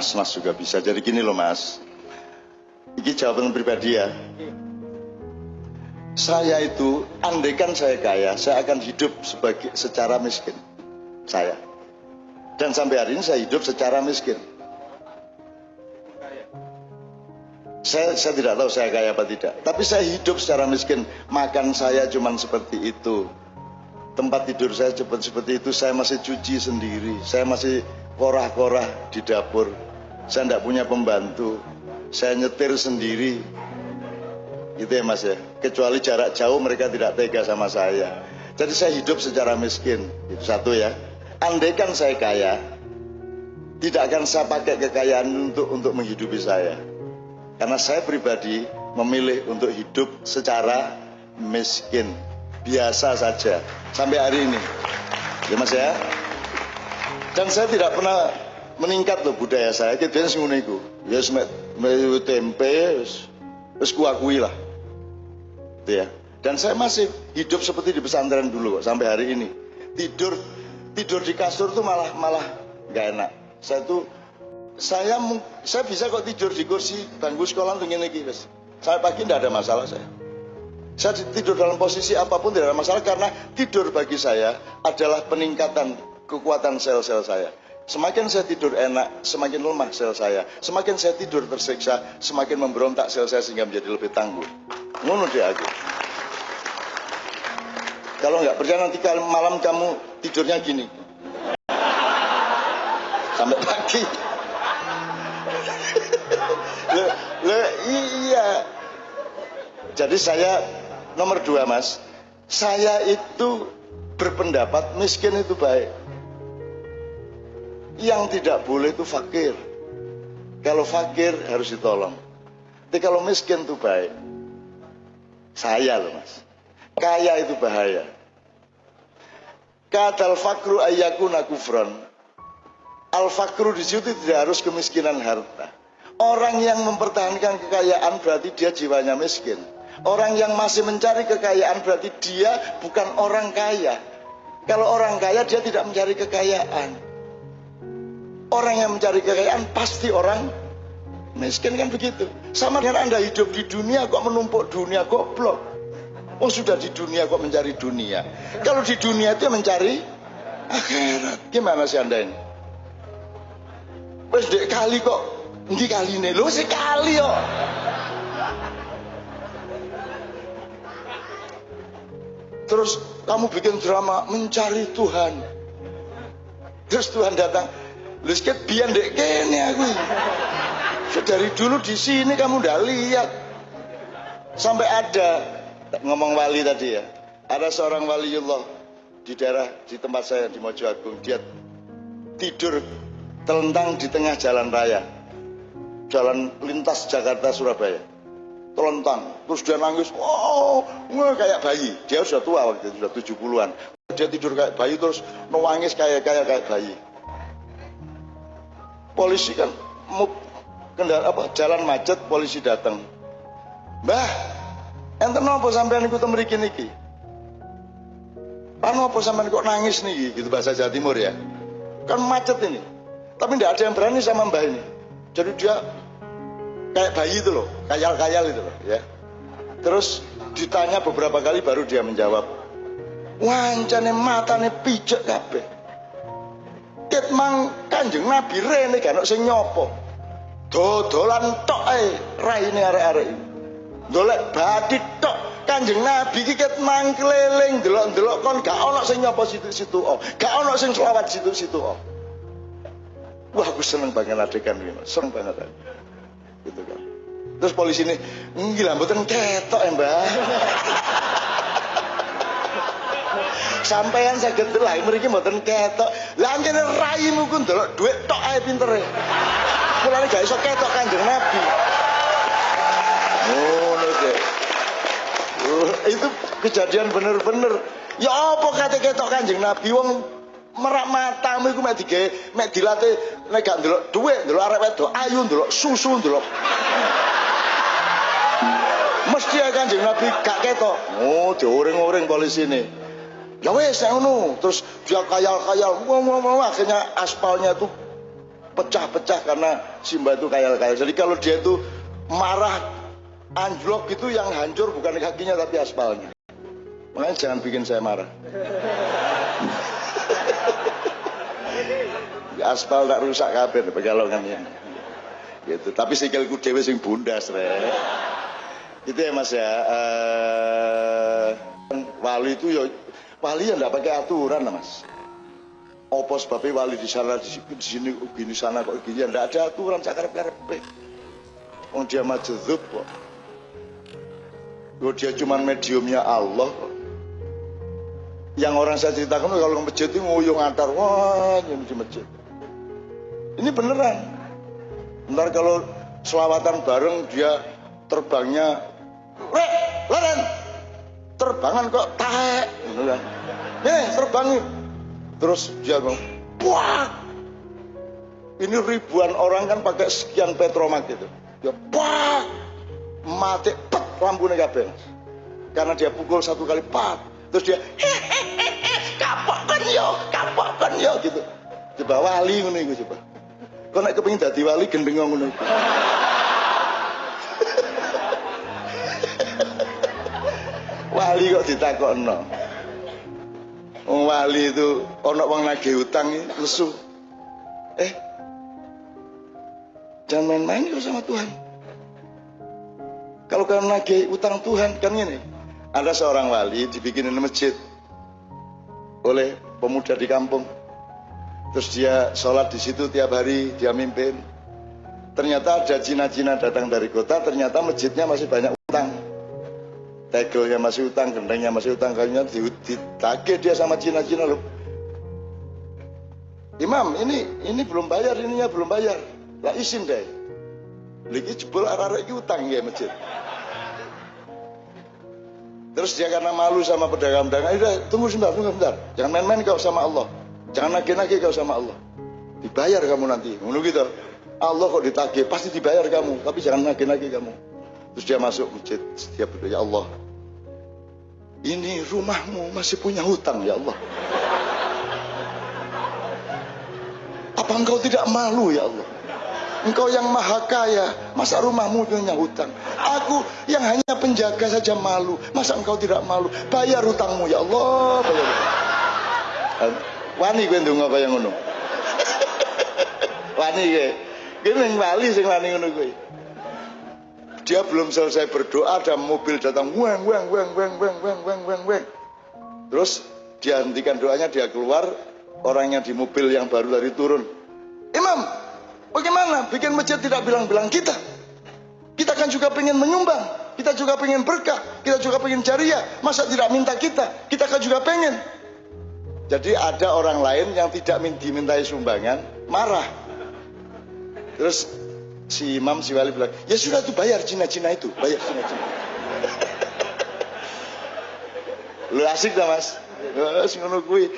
Mas-mas juga bisa. Jadi gini loh mas. Ini jawaban pribadi ya. Saya itu, andaikan saya kaya, saya akan hidup sebagai secara miskin. Saya. Dan sampai hari ini saya hidup secara miskin. Saya, saya tidak tahu saya kaya apa tidak. Tapi saya hidup secara miskin. Makan saya cuma seperti itu. Tempat tidur saya cepat seperti itu. Saya masih cuci sendiri. Saya masih korah-korah di dapur. Saya tidak punya pembantu. Saya nyetir sendiri. Itu ya mas ya. Kecuali jarak jauh mereka tidak tega sama saya. Jadi saya hidup secara miskin. Itu satu ya. Andaikan saya kaya, tidak akan saya pakai kekayaan untuk untuk menghidupi saya. Karena saya pribadi memilih untuk hidup secara miskin. Biasa saja. Sampai hari ini. Ya mas ya. Dan saya tidak pernah meningkat loh budaya saya. Kita ngono iku. Ya semet tempe, wis kuakui lah gitu ya. Dan saya masih hidup seperti di pesantren dulu kok sampai hari ini. Tidur tidur di kasur tuh malah malah nggak enak. Saya tuh saya saya bisa kok tidur di kursi bangku sekolah untuk ini guys. Saya pagi tidak ada masalah saya. Saya tidur dalam posisi apa pun tidak ada masalah karena tidur bagi saya adalah peningkatan kekuatan sel-sel saya. Semakin saya tidur enak, semakin lemah sel saya. Semakin saya tidur tersiksa, semakin memberontak sel saya sehingga menjadi lebih tangguh. Ngono dia aku. Kalau nggak percaya nanti malam kamu tidurnya gini. Sampai pagi. le, le, iya. Jadi saya nomor dua mas, saya itu berpendapat miskin itu baik. Yang tidak boleh itu fakir. Kalau fakir harus ditolong. Tapi kalau miskin itu baik. Saya loh mas. Kaya itu bahaya. Kadal fakru ayakuna kufron. Al fakru di situ tidak harus kemiskinan harta. Orang yang mempertahankan kekayaan berarti dia jiwanya miskin. Orang yang masih mencari kekayaan berarti dia bukan orang kaya. Kalau orang kaya dia tidak mencari kekayaan. Orang yang mencari kekayaan pasti orang miskin kan begitu. Sama dengan Anda hidup di dunia kok menumpuk dunia goblok. Oh sudah di dunia kok mencari dunia. Kalau di dunia itu mencari akhirat. Gimana sih Anda ini? Wes kali kok ini kali ini lo sekali kok. Terus kamu bikin drama mencari Tuhan. Terus Tuhan datang, Lu sikit biar dek kene aku. Dari dulu di sini kamu udah lihat. Sampai ada ngomong wali tadi ya. Ada seorang waliullah di daerah di tempat saya di Mojoagung. Dia tidur telentang di tengah jalan raya. Jalan lintas Jakarta Surabaya. Telentang. Terus dia nangis. Oh, kayak bayi. Dia sudah tua waktu itu, sudah 70-an. Dia tidur kayak bayi terus nangis kayak kayak kayak bayi polisi kan mau kendara apa? Jalan macet polisi datang. Mbah enten apa sampean ikut mriki niki? Panu apa sampean kok nangis nih gitu bahasa Jawa Timur ya. Kan macet ini. Tapi tidak ada yang berani sama mbah ini. Jadi dia kayak bayi itu loh kayal-kayal itu loh ya. Terus ditanya beberapa kali baru dia menjawab. Wancane matane pijak kabeh. Ket mang kanjeng nabi rene gak sing nyopo. Dodolan tok ae raine arek-arek. Dolek bathi tok kanjeng nabi iki ket mang keliling delok-delok kon gak ana sing nyopo situ-situ oh gak ana sing selawat situ-situ oh wah aku seneng banget adegan ini seneng banget gitu kan. Terus polisi ini gila mboten ketok ya mbak sampean saged delok mriki mboten ketok. Lah ngene raimu ku ndelok dhuwit tok ae pintere. Mulane gak iso ketok Kanjeng Nabi. Ngono oh, uh, itu kejadian bener-bener. Ya apa kate ketok Kanjeng Nabi wong merak matamu iku mek digawe mek dilatih nek gak ndelok dhuwit ndelok arek wedok ayu ndelok susu ndelok mesti ya kanjeng Nabi gak ketok oh dioring-oring polisi ini ya wes yang ngono terus dia kayal-kayal wah, wah, wah, akhirnya aspalnya tuh pecah-pecah karena Simba itu kayal-kayal. Jadi kalau dia itu marah anjlok itu yang hancur bukan kakinya tapi aspalnya. Makanya jangan bikin saya marah. Aspal tak rusak kabeh pegalongan ini. Gitu. Tapi sikilku dhewe sing bundas re. Itu ya Mas ya. Uh, wali itu ya wali yang enggak pakai aturan Mas. Opo sebabnya wali di sana di sini gini sana kok gini enggak ada aturan sakarep-karepe. Wong dia majdzub kok. Loh dia cuma mediumnya Allah kok. Yang orang saya ceritakan kalau ke masjid itu nguyung antar wah ini di masjid. Ini beneran. Ntar kalau selawatan bareng dia terbangnya, Rek, terbangan kok tahe, gitu kan. Nih terbang Terus dia ngomong, wah, ini ribuan orang kan pakai sekian petromak gitu. Dia wah, mati pet lampunya kabel. Karena dia pukul satu kali pat, terus dia hehehe kapokkan yo, kapokkan yo gitu. Coba wali ngono iku coba. Kau naik kepingin dadi wali gendeng ngono. Wali kok ditakokno. Wong wali itu ono wong nagih utang lesu. Eh, jangan main-main sama Tuhan. Kalau kalian nagih utang Tuhan kan ini. Ada seorang wali dibikinin masjid oleh pemuda di kampung Terus dia sholat di situ tiap hari, dia mimpin. Ternyata ada Cina-Cina datang dari kota, ternyata masjidnya masih banyak utang. Tegelnya masih utang, gendengnya masih utang, kayaknya ditagih dia sama Cina-Cina loh. Imam, ini ini belum bayar, ininya belum bayar. Lah isin deh. Lagi jebol arah-arah utang ya masjid. Terus dia karena malu sama pedagang-pedagang, udah tunggu sebentar, tunggu sebentar. Jangan main-main kau sama Allah. Jangan nagih-nagih kau sama Allah. Dibayar kamu nanti. Menurut gitu. Allah kok ditagih, pasti dibayar kamu. Tapi jangan nagih-nagih kamu. Terus dia masuk masjid. Setiap berdoa, ya Allah. Ini rumahmu masih punya hutang ya Allah. Apa engkau tidak malu ya Allah? Engkau yang maha kaya, masa rumahmu punya hutang? Aku yang hanya penjaga saja malu, masa engkau tidak malu? Bayar hutangmu ya Allah, bayar. Wani kowe ndonga kaya ngono. Wani kowe. Kowe ning wali sing wani ngono kowe. Dia belum selesai berdoa ada mobil datang weng weng weng weng weng weng weng weng weng. Terus dia hentikan doanya dia keluar orangnya di mobil yang baru dari turun. Imam, bagaimana bikin masjid tidak bilang-bilang kita? Kita kan juga pengen menyumbang, kita juga pengen berkah, kita juga pengen jariah. Masa tidak minta kita? Kita kan juga pengen. Jadi ada orang lain yang tidak dimintai sumbangan, marah. Terus si imam, si wali bilang, ya sudah tuh bayar Cina-Cina itu, bayar Cina-Cina. Lu asik dah mas, kui.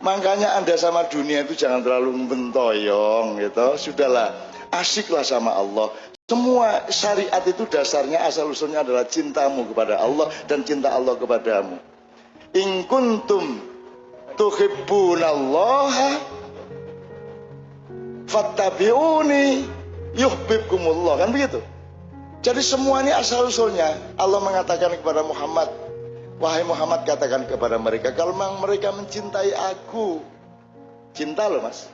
Makanya anda sama dunia itu jangan terlalu bentoyong gitu. Sudahlah, asiklah sama Allah. Semua syariat itu dasarnya asal usulnya adalah cintamu kepada Allah dan cinta Allah kepadamu. In kuntum tuhibbunallaha fattabi'uni yuhibbukumullah. Kan begitu? Jadi semua ini asal usulnya Allah mengatakan kepada Muhammad. Wahai Muhammad katakan kepada mereka kalau memang mereka mencintai aku cinta loh mas.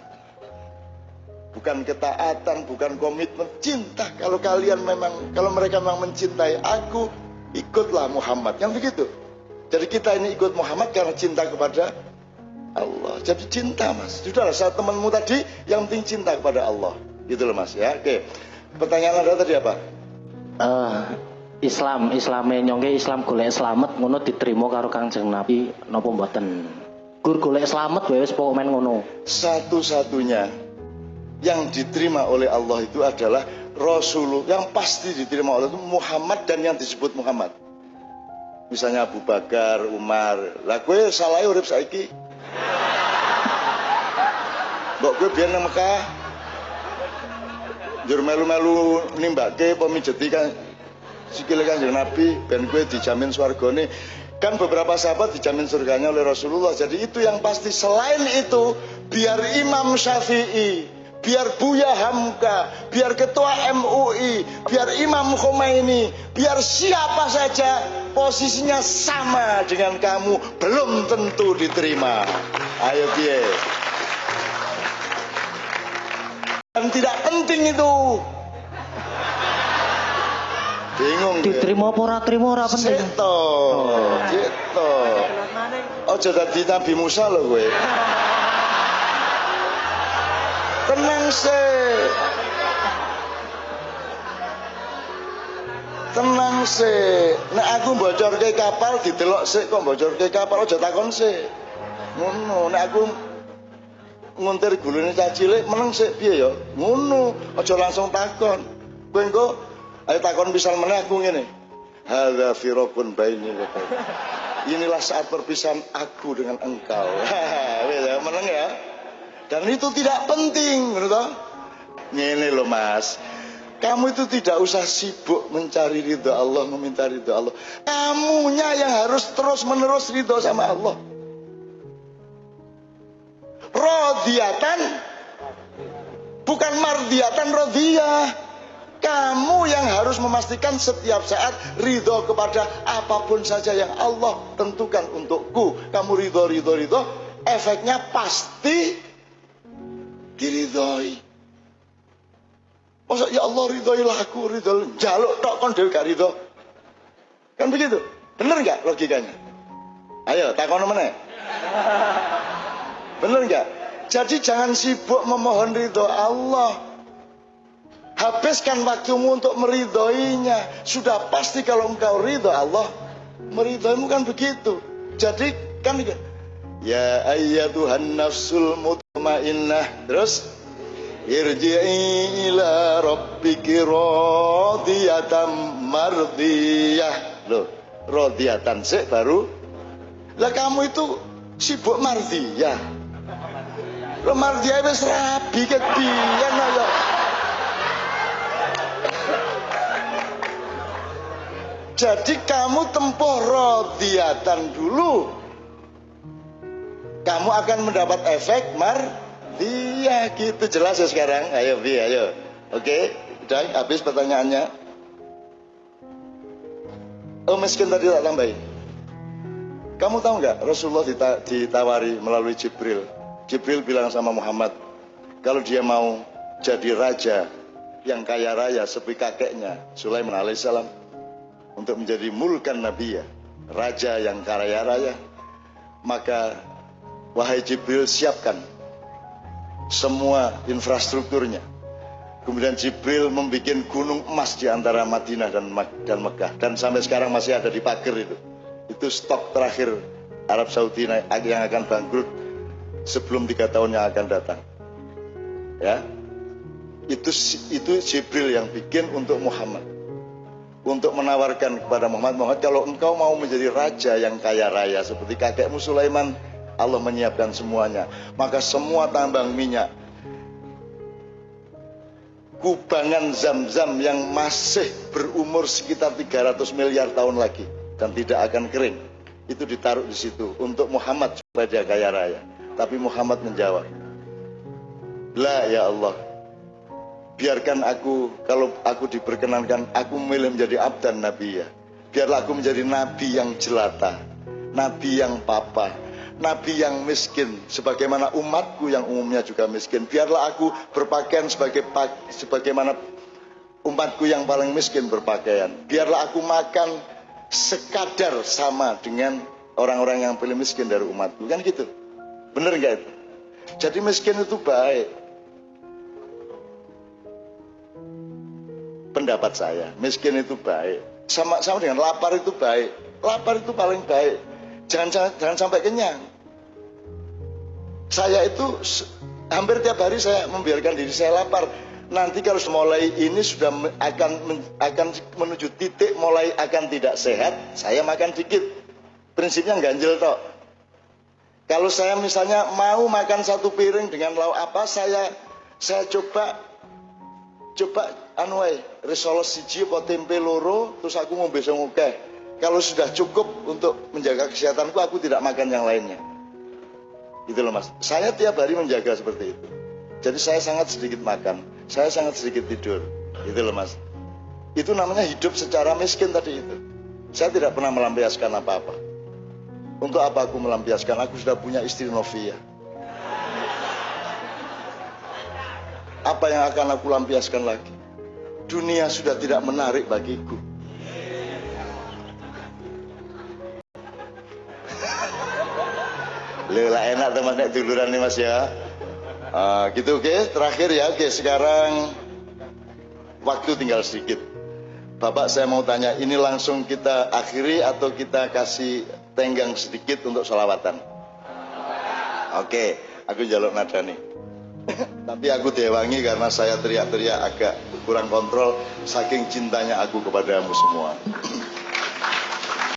Bukan ketaatan bukan komitmen cinta. Kalau kalian memang kalau mereka memang mencintai aku ikutlah Muhammad. Kan begitu? Jadi kita ini ikut Muhammad karena cinta kepada Allah. Jadi cinta mas. Sudahlah saat temanmu tadi yang penting cinta kepada Allah. Gitu loh mas ya. Oke. Pertanyaan anda tadi apa? Uh, Islam, Islame nyongke Islam golek selamat ngono diterima karo Kangjeng Nabi napa mboten? Gur golek selamat wae wis pokoke ngono. Satu-satunya yang diterima oleh Allah itu adalah Rasulullah yang pasti diterima oleh itu Muhammad dan yang disebut Muhammad. Misalnya Abu Bakar, Umar. Lah gue salah urip saiki Mbok gue biar nang Mekah. Jur melu-melu nimbake pemijeti kan sikile Kanjeng Nabi ben gue dijamin swargane. Kan beberapa sahabat dijamin surganya oleh Rasulullah. Jadi itu yang pasti. Selain itu, biar Imam Syafi'i, biar Buya Hamka, biar Ketua MUI, biar Imam Khomeini, biar siapa saja posisinya sama dengan kamu belum tentu diterima. Ayo biye. Dan tidak penting itu. Bingung. Diterima apa ora terima ora penting. Seto, gitu. Ojo dadi Nabi Musa lho kowe. Tenang sih. Tenang sih. Nek aku bocorke kapal didelok sik kok bocorke kapal aja takon sik. Ngono, nek aku nguntir gulune cah cilik meneng sik piye ya? Ngono, aja langsung takon. Kowe engko ayo takon misal meneh aku ngene. Hadza firaqun baini wa. Inilah saat perpisahan aku dengan engkau. Ya, meneng ya. Dan itu tidak penting, toh? Ngene loh Mas. Kamu itu tidak usah sibuk mencari ridho Allah, meminta ridho Allah. Kamunya yang harus terus menerus ridho sama Allah. Rodiatan bukan mardiatan rodiyah. Kamu yang harus memastikan setiap saat ridho kepada apa pun saja yang Allah tentukan untukku. Kamu ridho, ridho, ridho. Efeknya pasti diridhoi. Masa ya Allah ridhoilah aku, ridho jaluk tok kon dhewe gak ridho. Kan begitu? Bener nggak logikanya? Ayo takon meneh. Bener nggak? Jadi jangan sibuk memohon ridho Allah. Habiskan waktumu untuk meridhoinya. Sudah pasti kalau engkau ridho Allah, meridhoimu kan begitu. Jadi kan Ya ayyatuhan nafsul mutmainnah. Terus irji'i ila rabbiki radiyatan mardiyah. Loh, radiyatan sik baru. Lah kamu itu sibuk mardiyah. Lo mardiyah wis rabi ket biyen ya. Jadi kamu tempuh rodiatan dulu. Kamu akan mendapat efek mar Iya gitu jelas ya sekarang. Ayo Bi, ayo. Oke, udah habis pertanyaannya. Oh miskin tadi tak tambahin. Kamu tahu nggak Rasulullah dita ditawari melalui Jibril. Jibril bilang sama Muhammad, kalau dia mau jadi raja yang kaya raya seperti kakeknya Sulaiman alaihissalam untuk menjadi mulkan Nabi ya, raja yang kaya raya, maka wahai Jibril siapkan semua infrastrukturnya. Kemudian Jibril membuat gunung emas di antara Madinah dan dan Mekah dan sampai sekarang masih ada di pagar itu. Itu stok terakhir Arab Saudi yang akan bangkrut sebelum tiga tahun yang akan datang. Ya, itu itu Jibril yang bikin untuk Muhammad. Untuk menawarkan kepada Muhammad Muhammad kalau engkau mau menjadi raja yang kaya raya seperti kakekmu Sulaiman Allah menyiapkan semuanya. Maka semua tambang minyak kubangan zam-zam yang masih berumur sekitar 300 miliar tahun lagi dan tidak akan kering itu ditaruh di situ untuk Muhammad supaya dia kaya raya tapi Muhammad menjawab La ya Allah biarkan aku kalau aku diperkenankan aku memilih menjadi abdan nabi ya. Biarlah aku menjadi nabi yang jelata nabi yang papa nabi yang miskin sebagaimana umatku yang umumnya juga miskin. Biarlah aku berpakaian sebagai sebagaimana umatku yang paling miskin berpakaian. Biarlah aku makan sekadar sama dengan orang-orang yang paling miskin dari umatku. Kan gitu bener nggak itu? Jadi miskin itu baik. Pendapat saya miskin itu baik. Sama sama dengan lapar itu baik. Lapar itu paling baik. Jangan jangan, jangan sampai kenyang. Saya itu hampir tiap hari saya membiarkan diri saya lapar. Nanti kalau mulai ini sudah akan akan menuju titik mulai akan tidak sehat saya makan dikit. Prinsipnya ganjil toh kalau saya misalnya mau makan satu piring dengan lauk apa saya saya coba coba anu wae risoles siji apa tempe loro terus aku ngombe sing kalau sudah cukup untuk menjaga kesehatanku aku tidak makan yang lainnya gitu loh mas saya tiap hari menjaga seperti itu Jadi saya sangat sedikit makan, saya sangat sedikit tidur. Itu loh mas. Itu namanya hidup secara miskin tadi itu. Saya tidak pernah melampiaskan apa-apa. Untuk apa aku melampiaskan? Aku sudah punya istri Novia. Apa yang akan aku lampiaskan lagi? Dunia sudah tidak menarik bagiku. Lela enak teman nek duluran nih mas ya. Uh, gitu oke, okay? terakhir ya oke okay, sekarang waktu tinggal sedikit. Bapak saya mau tanya, ini langsung kita akhiri atau kita kasih tenggang sedikit untuk sholawatan? Oke, okay, aku jaluk nada nih. Tapi aku dewangi karena saya teriak-teriak agak kurang kontrol saking cintanya aku kepadamu semua.